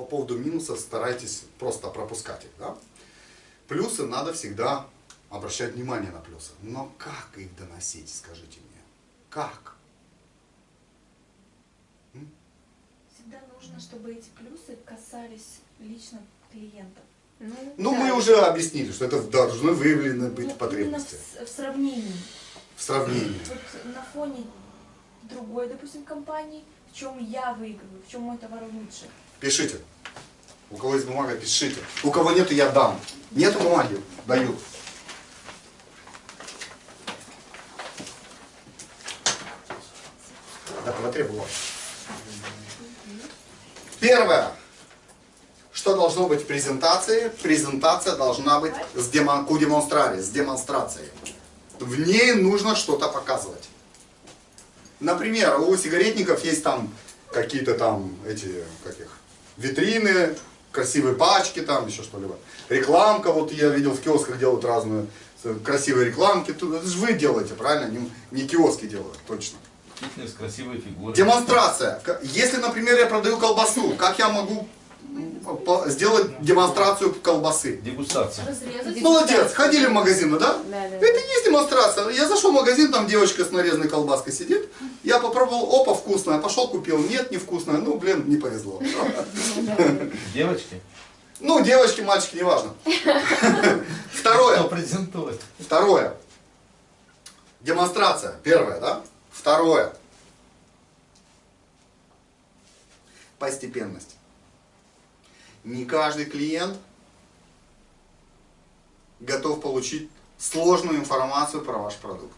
По поводу минусов старайтесь просто пропускать их. Да? Плюсы надо всегда обращать внимание на плюсы. Но как их доносить, скажите мне? Как? Всегда нужно, чтобы эти плюсы касались лично клиентов. Ну, Ну, да. мы уже объяснили, что это должны выявлены быть именно потребности. в, в сравнении. В сравнении. Вот на фоне другой, допустим, компании, в чем я выигрываю, в чем мой товар лучше. Пишите. У кого есть бумага, пишите. У кого нету, я дам. Нету бумаги, даю. Да, потребовал. Первое. Что должно быть в презентации? Презентация должна быть с демо, ку демонстраре, с демонстрацией. В ней нужно что-то показывать. Например, у сигаретников есть там какие-то там эти, как их, витрины, красивые пачки там, еще что-либо. Рекламка, вот я видел в киосках делают разные э, красивые рекламки. Это же вы делаете, правильно? Не, не киоски делают, точно. Фитнес, красивые фигуры. Демонстрация. Если, например, я продаю колбасу, как я могу сделать демонстрацию колбасы? Дегустация. Разрезать. Молодец, ходили в магазин, да? Да, да. Это и есть демонстрация. Я зашел в магазин, там девочка с нарезанной колбаской сидит. Я попробовал, опа, вкусная. Пошел, купил. Нет, невкусная. Ну, блин, не повезло. Девочки. Ну, девочки, мальчики, неважно. Второе. презентует? Второе. Демонстрация. Первое, да? Второе. Постепенность. Не каждый клиент готов получить сложную информацию про ваш продукт.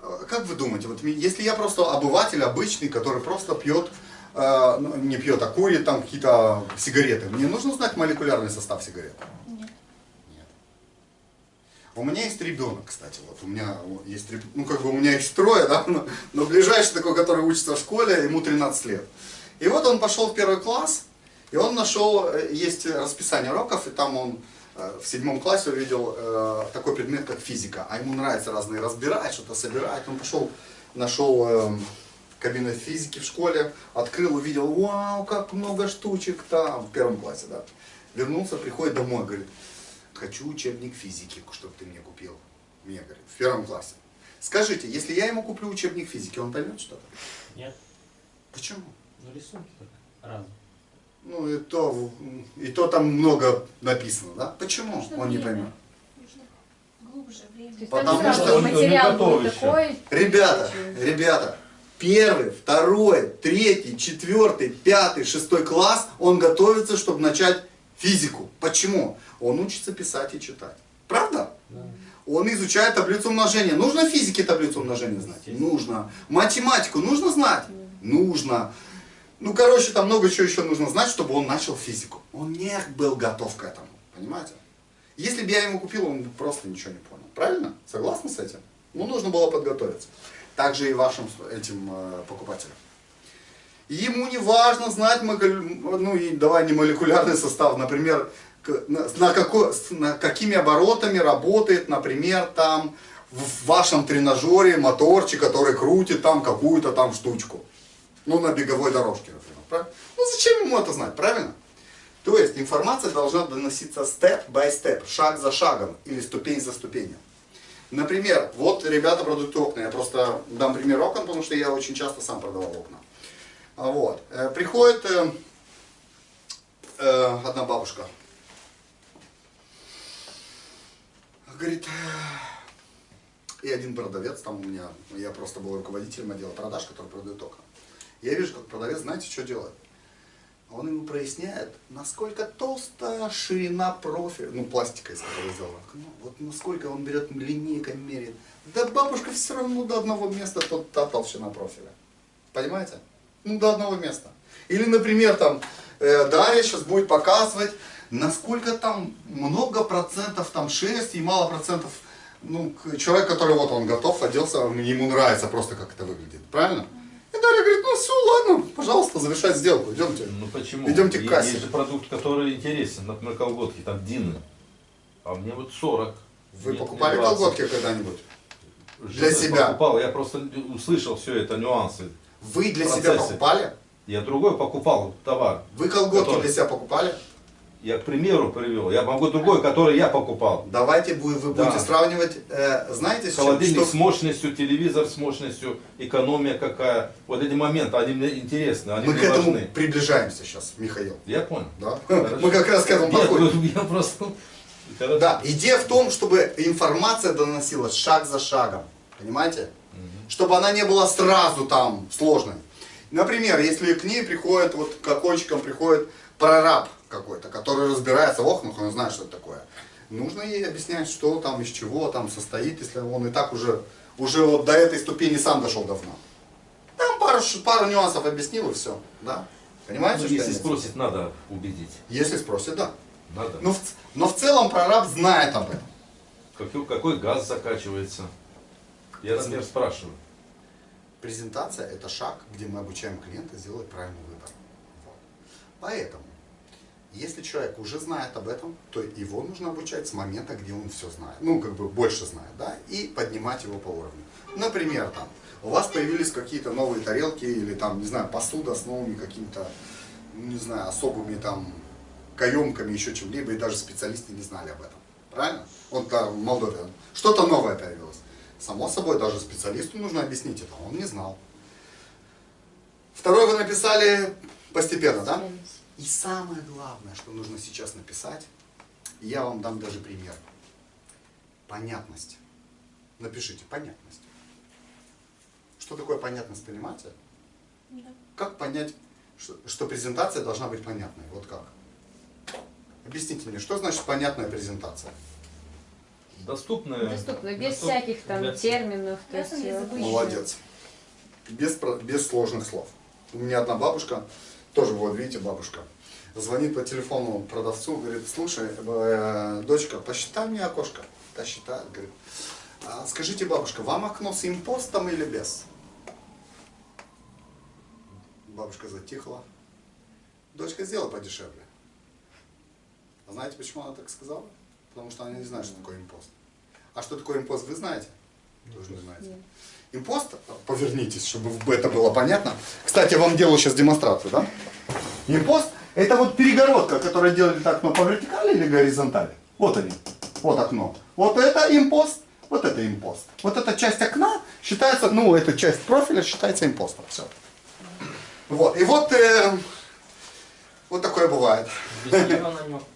Э, Как вы думаете, вот если я просто обыватель обычный, который просто пьет, э, ну, не пьет, а курит там какие-то сигареты, мне нужно знать молекулярный состав сигарет? Нет. Нет. У меня есть ребенок, кстати, вот у меня есть, ну как бы у меня их трое, да, но, но ближайший такой, который учится в школе, ему 13 лет. И вот он пошел в первый класс, и он нашел, э, есть расписание уроков, и там он э, в седьмом классе увидел э, такой предмет, как физика, а ему нравится разные разбирать, что-то собирать. Он пошел, нашел э, кабинет физики в школе, открыл, увидел, вау, как много штучек там, в первом классе, да. Вернулся, приходит домой, говорит, хочу учебник физики, чтобы ты мне купил. Мне, говорит, в первом классе. Скажите, если я ему куплю учебник физики, он поймет что-то? Нет, Почему? ну рисунки только разные. Ну и то, и то там много написано, да? Почему Нужно он не время. поймет? Нужно глубже То время. есть Потому что не материал такой. Ребята, ребята, первый, второй, третий, четвертый, пятый, шестой класс, он готовится, чтобы начать физику. Почему? Он учится писать и читать. Правда? Да. Он изучает таблицу умножения. Нужно физике таблицу умножения знать? Нужно. Математику нужно знать? Нужно. Ну, короче, там много чего еще нужно знать, чтобы он начал физику. Он не был готов к этому. Понимаете? Если бы я ему купил, он бы просто ничего не понял. Правильно? Согласны с этим? Ну, нужно было подготовиться. Также и вашим этим э, покупателям. Ему не важно знать, ну и давай не молекулярный состав, например, на, какой, на какими оборотами работает, например, там в вашем тренажере моторчик, который крутит там какую-то там штучку. Ну, на беговой дорожке, например. правильно? Ну, зачем ему это знать, правильно? То есть информация должна доноситься step by step, шаг за шагом или ступень за ступенью. Например, вот ребята продают окна. Я просто дам пример окон, потому что я очень часто сам продавал окна. А Вот. Э, Приходит э, э, одна бабушка. Говорит, и один продавец, там у меня, я просто был руководителем отдела продаж, который продает окна. Я вижу, как продавец, знаете, что делает? Он ему проясняет, насколько толстая ширина профиля, ну, пластика, из которой сделана. Ну, вот насколько он берет линейкой меряет. Да бабушка все равно до одного места тот, та толщина профиля. Понимаете? Ну, до одного места. Или, например, там, э, Дарья сейчас будет показывать, насколько там много процентов там шерсти и мало процентов, ну, человек, который вот он готов, оделся, ему нравится просто, как это выглядит. Правильно? И Дарья говорит, ну все, ладно, пожалуйста, завершать сделку, идемте. Ну почему? Идемте к кассе. Есть же продукт, который интересен, например, колготки, там Дины. А мне вот 40. Вы Нет, покупали не 20. колготки когда-нибудь? Для себя? Покупал, я просто услышал все это, нюансы. Вы для себя покупали? Я другой покупал товар. Вы колготки Который? для себя покупали? Я к примеру привел. Я могу другой, который я покупал. Давайте вы, вы Да. будете сравнивать, э, знаете, с чем- Холодильник что- с мощностью, телевизор с мощностью, экономия какая. Вот эти моменты, они мне интересны, они мы мне к этому важны. приближаемся сейчас, Михаил. Я понял. Да? Хорошо. Мы как раз к этому подходим. ну, я просто... Хорошо. Да, идея в том, чтобы информация доносилась шаг за шагом. Понимаете? Чтобы она не была сразу там сложной. Например, если к ней приходит, вот к окончикам приходит прораб какой-то, который разбирается в окнах, он знает, что это такое. Нужно ей объяснять, что там, из чего там состоит, если он и так уже, уже вот до этой ступени сам дошел давно. Там пару, пару нюансов объяснил и все. Да? Понимаете, Ну, что если спросит, надо убедить. Если спросит, да. Надо. Но в, но в целом прораб знает об этом. Какой, какой газ закачивается? Я, например, спрашиваю. Презентация – это шаг, где мы обучаем клиента сделать правильный выбор. Вот. Поэтому, если человек уже знает об этом, то его нужно обучать с момента, где он все знает. Ну, как бы больше знает, да, и поднимать его по уровню. Например, там, у вас появились какие-то новые тарелки или там, не знаю, посуда с новыми какими-то, не знаю, особыми там каемками, еще чем-либо, и даже специалисты не знали об этом. Правильно? Вот да, в что-то новое появилось. Само собой, даже специалисту нужно объяснить это, он не знал. Второе вы написали постепенно, да? И самое главное, что нужно сейчас написать, я вам дам даже пример. Понятность. Напишите понятность. Что такое понятность, понимаете? Да. Как понять, что, что презентация должна быть понятной? Вот как? Объясните мне, что значит понятная презентация? Доступная. Доступно, без доступ- всяких там для- терминов. То есть, э. Молодец. Без, без сложных слов. У меня одна бабушка, тоже вот видите бабушка, звонит по телефону продавцу, говорит, слушай, э, дочка, посчитай мне окошко. Та считает, говорит, «А скажите, бабушка, вам окно с импостом или без? Бабушка затихла. Дочка, сделай подешевле. А знаете, почему она так сказала? Потому что она не знает, что такое импост. А что такое импост, вы знаете? Тоже не знаете. Нет. Импост, повернитесь, чтобы это было понятно. Кстати, я вам делаю сейчас демонстрацию, да? Импост – это вот перегородка, которая делает окно по вертикали или горизонтали. Вот они, вот окно. Вот это импост, вот это импост. Вот эта часть окна считается, ну, эта часть профиля считается импостом. Все. Вот, и вот, э, вот такое бывает.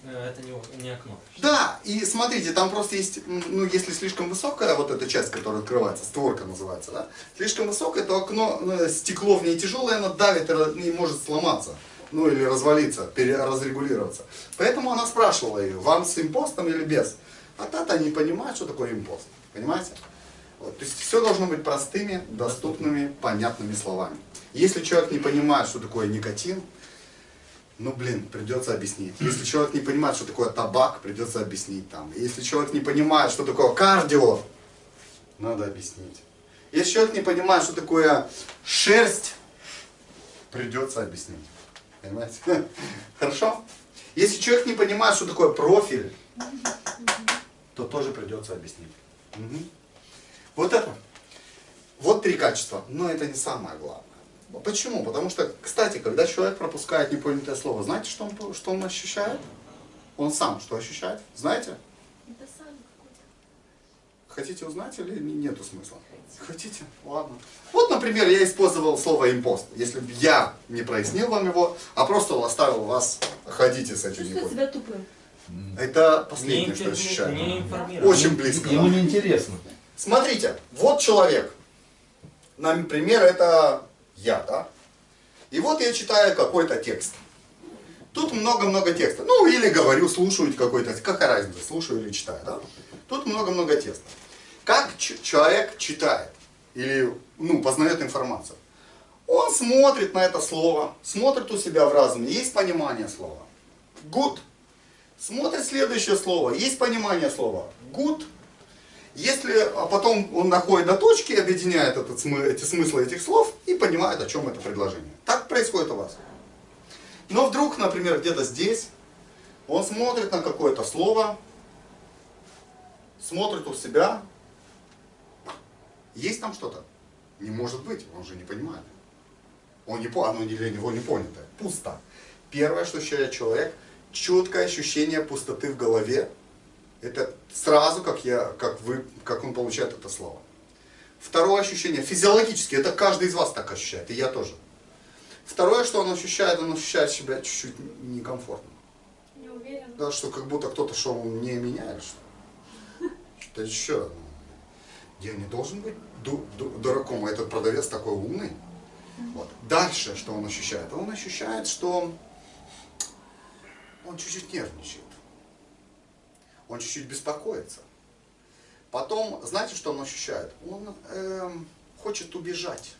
Э, это не, не окно. Да, и смотрите, там просто есть, ну, если слишком высокая вот эта часть, которая открывается, створка называется, да, слишком высокое, то окно, э, стекло в ней тяжелое, оно давит и может сломаться, ну, или развалиться, пере- разрегулироваться. Поэтому она спрашивала ее, вам с импостом или без? А та-то не понимает, что такое импост, понимаете? Вот, то есть все должно быть простыми, доступными, понятными словами. Если человек не понимает, что такое никотин, ну, блин, придется объяснить. Если человек не понимает, что такое табак, придется объяснить там. Если человек не понимает, что такое кардио, надо объяснить. Если человек не понимает, что такое шерсть, придется объяснить. Понимаете? Хорошо? Если человек не понимает, что такое профиль, то тоже придется объяснить. Мгм. Вот это. Вот три качества. Но это не самое главное. Почему? Потому что, кстати, когда человек пропускает непонятое слово, знаете, что он, что он ощущает? Он сам что ощущает? Знаете? Это сам какой-то. Хотите узнать или не- нету смысла? Хотите? Ладно. Вот, например, я использовал слово импост. Если бы я не прояснил вам его, а просто оставил вас, ходите с этим себя тупым. Это Не, последнее, что инфи- ощущаю. не. Очень близко. Ему да. неинтересно. Смотрите, вот человек. Например, это я, да? И вот я читаю какой-то текст. Тут много-много текста. Ну, или говорю, слушаю какой-то, какая разница, слушаю или читаю, да? Тут много-много текста. Как человек читает или, ну, познает информацию? Он смотрит на это слово, смотрит у себя в разуме, есть понимание слова. Good. Смотрит следующее слово, есть понимание слова. Good. Если а потом он находит до точки, объединяет этот, эти смыслы этих слов и понимает, о чем это предложение. Так происходит у вас. Но вдруг, например, где-то здесь, он смотрит на какое-то слово, смотрит у себя, есть там что-то? Не может быть, он же не понимает. Он не, оно для него не понятое. Пусто. Первое, что ощущает человек, четкое ощущение пустоты в голове. Это сразу, как, я, как, вы, как он получает это слово. Второе ощущение, физиологически, это каждый из вас так ощущает, и я тоже. Второе, что он ощущает, он ощущает себя чуть-чуть некомфортно. Не уверен. Да, что как будто кто-то он не меня или что? Что еще? Я не должен быть ду- ду- дураком, а этот продавец такой умный. Вот. Дальше, что он ощущает? Он ощущает, что он чуть-чуть нервничает. Он чуть-чуть беспокоится. Потом, знаете, что он ощущает? Он эм, хочет убежать.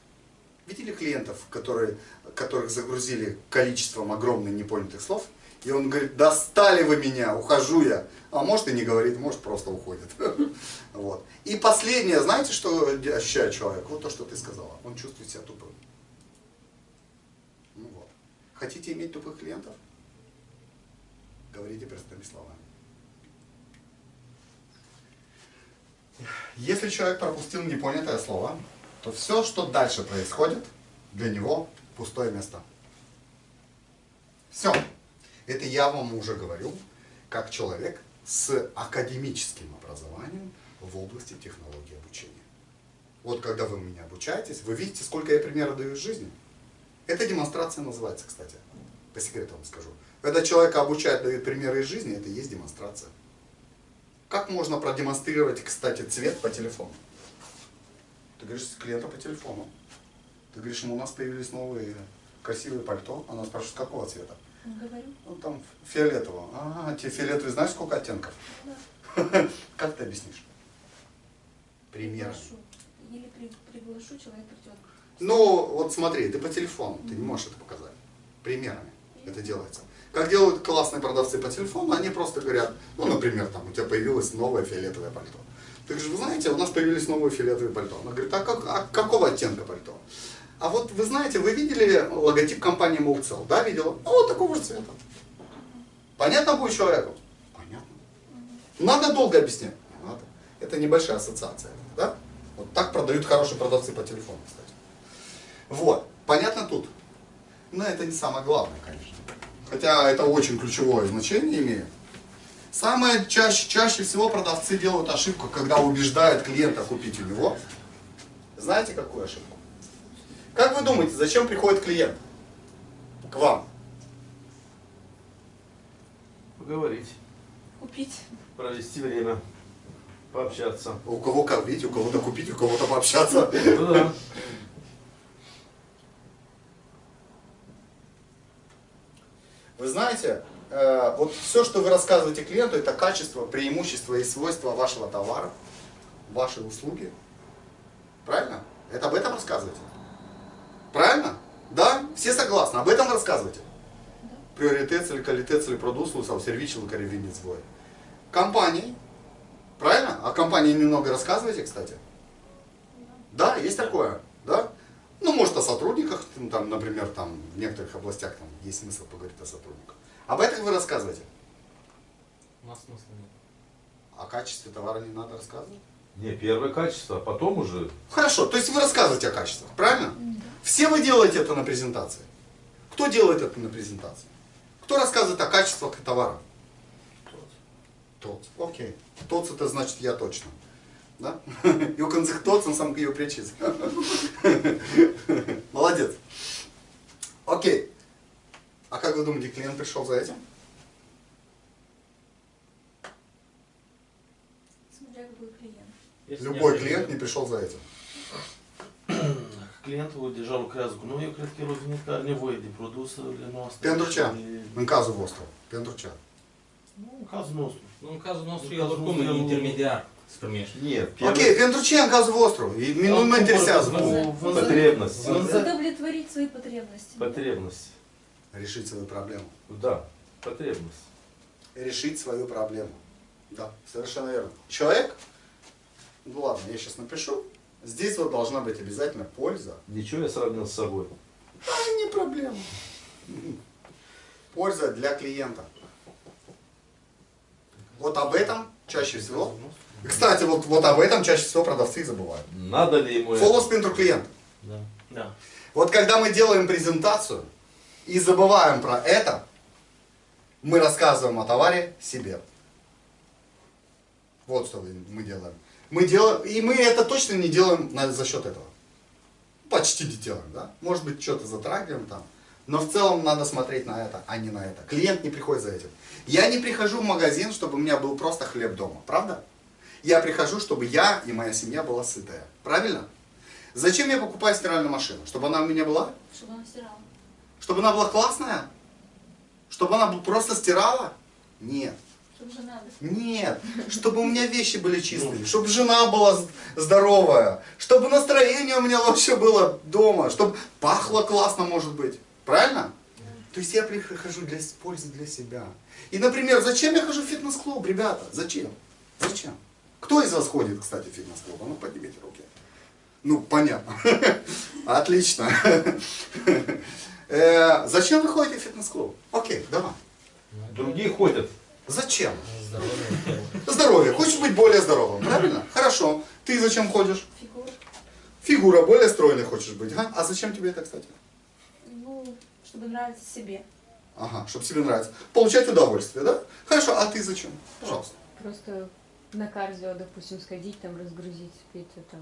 Видели клиентов, которые, которых загрузили количеством огромных непонятых слов? И он говорит, достали вы меня, ухожу я. А может и не говорит, может просто уходит. Вот. И последнее, знаете, что ощущает человек? Вот то, что ты сказала. Он чувствует себя тупым. Ну вот. Хотите иметь тупых клиентов? Говорите простыми словами. Если человек пропустил непонятое слово, то все, что дальше происходит, для него пустое место. Все. Это я вам уже говорю, как человек с академическим образованием в области технологии обучения. Вот когда вы меня обучаетесь, вы видите, сколько я примеров даю из жизни. Это демонстрация называется, кстати. По секрету вам скажу. Когда человека обучают, дают примеры из жизни, это и есть демонстрация. Как можно продемонстрировать, кстати, цвет по телефону? Ты говоришь с клиента по телефону. Ты говоришь, ему у нас появились новые красивые пальто. Она спрашивает, какого цвета? Говорю. Ну там фиолетового. Ага, тебе фиолетовый знаешь сколько оттенков? Да. Как ты объяснишь? Приглашу. Или при- приглашу, человек придет. Ну, вот смотри, ты по телефону, ты не можешь это показать. Примерами это делается. Как делают классные продавцы по телефону, они просто говорят, ну, например, там, у тебя появилось новое фиолетовое пальто. Ты говоришь, вы знаете, у нас появились новые фиолетовые пальто. Она говорит, а, как, а какого оттенка пальто? А вот вы знаете, вы видели логотип компании Молцел? Да, видела? Ну, вот такого же цвета. Понятно будет человеку? Понятно. Надо долго объяснять? Надо. Это небольшая ассоциация. Да? Вот так продают хорошие продавцы по телефону, кстати. Вот. Понятно тут? Но это не самое главное, конечно. Хотя это очень ключевое значение имеет. Самое чаще, чаще всего продавцы делают ошибку, когда убеждают клиента купить у него. Знаете, какую ошибку? Как вы думаете, зачем приходит клиент к вам? Поговорить, Купить. провести время, пообщаться. У кого как, видите, у кого-то купить, у кого-то пообщаться. Ну да. Вы знаете, э, вот все, что вы рассказываете клиенту, это качество, преимущество и свойства вашего товара, вашей услуги. Правильно? Это об этом рассказываете? Правильно? Да? Все согласны? Об этом рассказываете? Приоритет или квалитет или продукцию, сам сервичил корревинец свой. Компании. Правильно? О компании немного рассказываете, кстати? Да, есть такое. Да? Ну, может, о сотрудниках, ну, там, например, там, в некоторых областях там, есть смысл поговорить о сотрудниках. Об этом вы рассказываете. У нас смысла нет. О качестве товара не надо рассказывать. Не, первое качество, а потом уже Хорошо, то есть вы рассказываете о качествах, правильно? Все вы делаете это на презентации. Кто делает это на презентации? Кто рассказывает о качествах товара? Тот. Окей. Тот это значит я точно. Да? И у концих тот, он сам ее причиз. Молодец. Окей. А как вы думаете, клиент пришел за этим? Смотря какой клиент. Если Любой не клиент не пришел за этим. Clientul deja lucrează cu noi, eu cred că el a venit că are nevoie de produsele noastre. Pentru ce? Și- În cazul vostru. Pentru ce? Nu, în cazul nostru. Ну, în cazul nostru, În el cazul oricum nostru, e el- intermediar primești. нет. Окей, vostru? И Nu mă interesează. Vânză- vânză- потребность. Vânză- Удовлетворить свои потребности. Потребность. Решить свою проблему. Да, потребность. решить свою проблему. Да, совершенно верно. Человек, ну ладно, я сейчас напишу, здесь вот должна быть обязательно польза. Ничего я сравнил с собой. А, не проблема. Польза для клиента. Вот об этом чаще всего. Кстати, вот, вот об этом чаще всего продавцы и забывают. Надо ли ему? Фолос pentru клиент. Da. Da. Вот когда мы делаем презентацию и забываем про это, мы рассказываем о товаре себе. Вот что мы делаем. Мы делаем, и мы это точно не делаем за счет этого. Почти не делаем, да? Может быть, что-то затрагиваем там. Но в целом надо смотреть на это, а не на это. Клиент не приходит за этим. Я не прихожу в магазин, чтобы у меня был просто хлеб дома. Правда? Я прихожу, чтобы я и моя семья была сытая. Правильно? Зачем я покупаю стиральную машину? Чтобы она у меня была? Чтобы она стирала. Чтобы она была классная? Чтобы она просто стирала? Нет. Чтобы же надо. Нет. Чтобы у меня вещи были чистые. Чтобы жена была здоровая. Чтобы настроение у меня лучше было дома. Чтобы пахло классно, может быть. Правильно? То есть я прихожу для пользы для себя. И, например, зачем я хожу в фитнес-клуб, ребята? Зачем? Зачем? Кто из вас ходит, кстати, в фитнес-клуб? А ну поднимите руки. Ну, понятно. Отлично. Э, Зачем вы ходите в фитнес-клуб? Окей, давай. Другие ходят. Зачем? Здоровье. Здоровье. Хочешь быть более здоровым, правильно? Хорошо. Ты зачем ходишь? Фигура. Фигура более стройной хочешь быть. ага? А зачем тебе это, кстати? Ну, чтобы нравиться себе. Ага, чтобы себе нравится. Получать удовольствие, да? Хорошо, а ты зачем? Пожалуйста. Просто на кардио, допустим, сходить, там, разгрузить какие-то там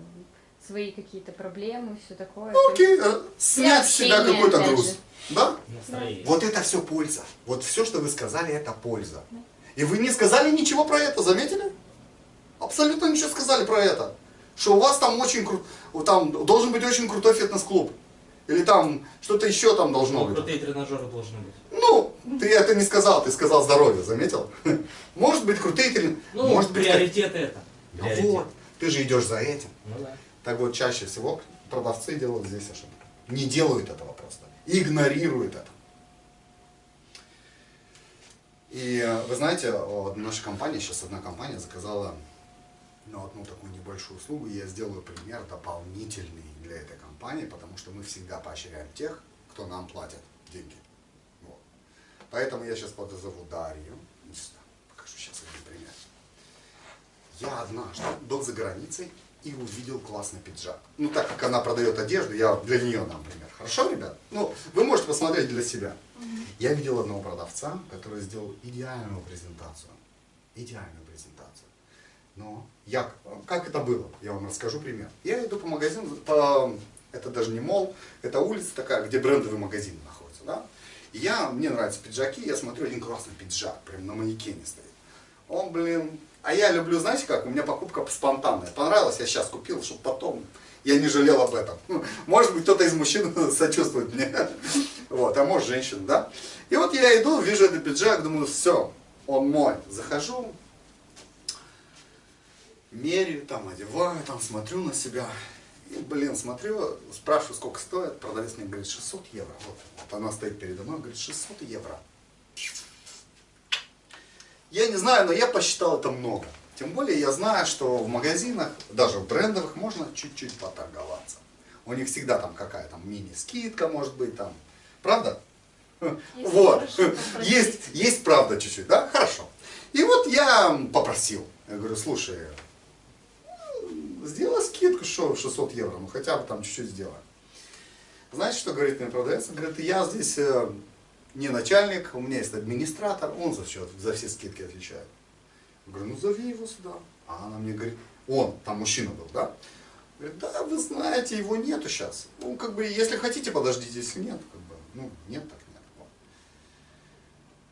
свои какие-то проблемы, все такое. Ну, окей, есть э, снять с себя какой-то груз. же. Да? Настроение. Вот это все польза. Вот все, что вы сказали, это польза. И вы не сказали ничего про это, заметили? Абсолютно ничего сказали про это. Что у вас там очень крут, там должен быть очень крутой фитнес-клуб. Или там что-то еще там должно Ну, быть. крутые тренажеры должны быть. Ну, ты это не сказал, ты сказал здоровье, заметил? Может быть крутые трени- Ну, может быть... приоритеты это. Ну Приоритет. вот, ты же идешь за этим. Ну да. Так вот, чаще всего продавцы делают здесь ошибку. Не делают этого просто. Игнорируют это. И э, вы знаете, наша компания, сейчас одна компания заказала ну, одну такую небольшую услугу, я сделаю пример дополнительный для этой компании, потому что мы всегда поощряем тех, кто нам платит деньги. Поэтому я сейчас подозову Дарью. Сюда, Покажу сейчас один пример. Я однажды был за границей и увидел классный пиджак. Ну, так как она продает одежду, я для нее, например. Хорошо, ребят? Ну, вы можете посмотреть для себя. Я видел одного продавца, который сделал идеальную презентацию. Идеальную презентацию. Но я, как это было? Я вам расскажу пример. Я иду по магазину, по, это даже не мол, это улица такая, где брендовый магазин находится. Да? Я, мне нравятся пиджаки, я смотрю один классный пиджак, прям на манекене стоит. Он, блин, а я люблю, знаете как, у меня покупка спонтанная. Понравилось, я сейчас купил, чтобы потом я не жалел об этом. Ну, Может быть, кто-то из мужчин сочувствует мне. Вот, а может, женщина, да? И вот я иду, вижу этот пиджак, думаю, все, он мой. Захожу, меряю, там, одеваю, там, смотрю на себя. И, блин, смотрю, спрашиваю, сколько стоит. Продавец мне говорит, 600 евро. Вот, вот она стоит передо мной, говорит, 600 евро. Я не знаю, но я посчитал это много. Тем более я знаю, что в магазинах, даже в брендовых, можно чуть-чуть поторговаться. У них всегда там какая-то мини-скидка может быть там. Правда? Если вот. Есть, есть правда чуть-чуть, да? Хорошо. И вот я попросил. Я говорю, слушай, сделай скидку, что 600 евро, ну хотя бы там чуть-чуть сделай. Знаете, что говорит мне продавец? Он говорит, я здесь э, не начальник, у меня есть администратор, он за, счет, за все скидки отвечает. Я говорю, ну зови его сюда. А она мне говорит, он, там мужчина был, да? Говорит, да, вы знаете, его нету сейчас. Ну, как бы, если хотите, подождите, если нет, как бы, ну, нет, так нет. Вот.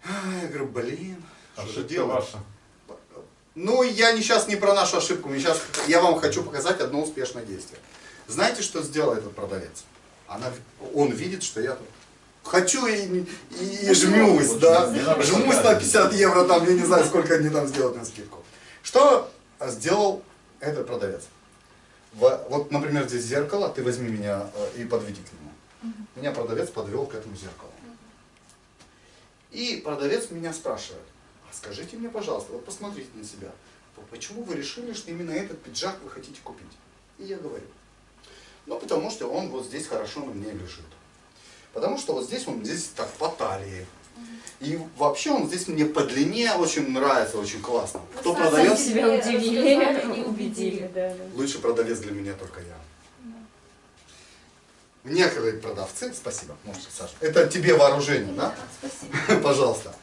А, Я говорю, блин, что же делать? ваша. Ну, я не сейчас не про нашу ошибку, я, сейчас, я вам хочу показать одно успешное действие. Знаете, что сделал этот продавец? Она, он видит, что я тут хочу и, и, и жмусь, да, Не надо жмусь на показывать. 50 евро, там, я не знаю, сколько они там сделают на скидку. Что сделал этот продавец? Вот, например, здесь зеркало, ты возьми меня э, и подведи к нему. Меня продавец подвел к этому зеркалу. И продавец меня спрашивает, скажите мне, пожалуйста, вот посмотрите на себя, почему вы решили, что именно этот пиджак вы хотите купить? И я говорю, ну потому что он вот здесь хорошо на мне лежит. Потому что вот здесь он здесь так по талии. И вообще он здесь мне по длине очень нравится, очень классно. Кто сами продавец? Себя удивили, и убедили, да, да. Лучший продавец для меня только я. некоторые продавцы, спасибо, можете, Саша, это тебе вооружение, да? Спасибо. Пожалуйста.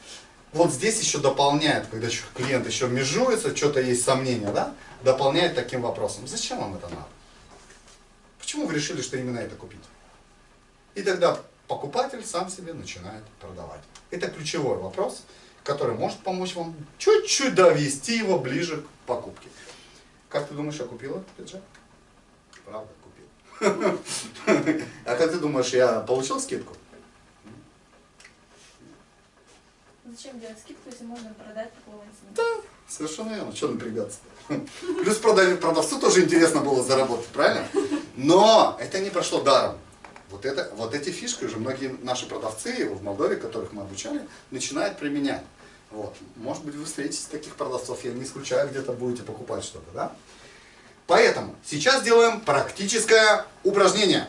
Вот здесь еще дополняет, когда клиент еще межуется, что-то есть сомнения, да? Дополняет таким вопросом. Зачем вам это надо? Почему вы решили, что именно это купить? И тогда покупатель сам себе начинает продавать. Это ключевой вопрос, который может помочь вам чуть-чуть довести его ближе к покупке. Как ты думаешь, я купил этот пиджак? Правда, купил. А как ты думаешь, я получил скидку? Зачем делать скидку, если можно продать по цене? Совершенно верно. Что напрягаться? Плюс продав- продавцу тоже интересно было заработать, правильно? Но это не прошло даром. Вот, это, вот эти фишки уже многие наши продавцы в Молдове, которых мы обучали, начинают применять. Вот. Может быть, вы встретите таких продавцов, я не исключаю, где-то будете покупать что-то, да? Поэтому сейчас делаем практическое упражнение.